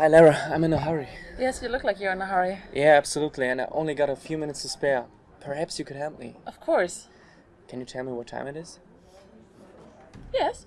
Hi, Lara. I'm in a hurry. Yes, you look like you're in a hurry. Yeah, absolutely. And I only got a few minutes to spare. Perhaps you could help me. Of course. Can you tell me what time it is? Yes.